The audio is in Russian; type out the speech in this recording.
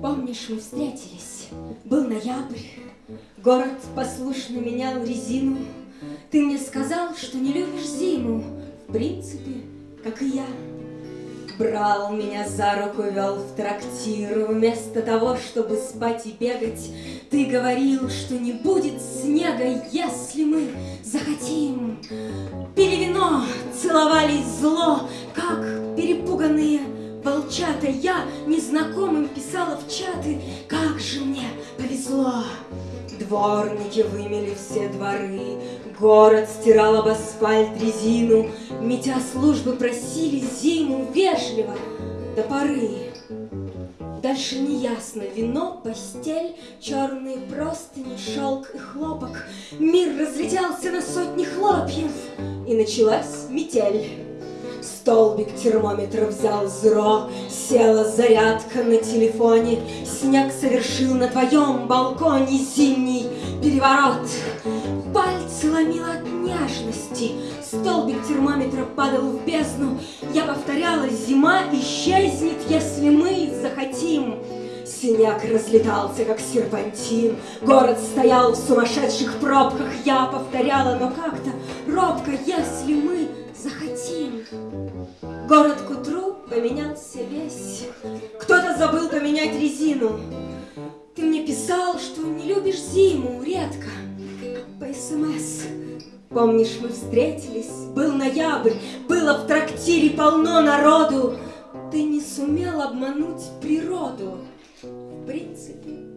Помнишь, мы встретились, был ноябрь, Город послушно менял резину. Ты мне сказал, что не любишь зиму, В принципе, как и я. Брал меня за руку, вел в трактир, Вместо того, чтобы спать и бегать, Ты говорил, что не будет снега, Если мы захотим. Пили вино, целовались зло, Как перепуганные волчата. Я незнакомым писала в чаты, Как же мне повезло. Дворники вымели все дворы, Город стирал об асфальт резину, Метя службы просили зиму Вежливо до поры. Дальше неясно, вино, постель, Черные простыни, шелк и хлопок. Мир разлетелся на сотни хлопьев, И началась метель. Столбик термометра взял зро, Села зарядка на телефоне, Снег совершил на твоем балконе Зимний переворот. Пальцы ломило от нежности, Столбик термометра падал в бездну, Я повторяла, зима исчезнет, Если мы захотим. Синяк разлетался, как серпантин, Город стоял в сумасшедших пробках, Я повторяла, но как-то робко, Если мы захотим. Город к утру поменялся весь. Кто-то забыл поменять резину. Ты мне писал, что не любишь зиму, редко, по СМС. Помнишь, мы встретились, был ноябрь, было в трактире полно народу. Ты не сумел обмануть природу. В принципе,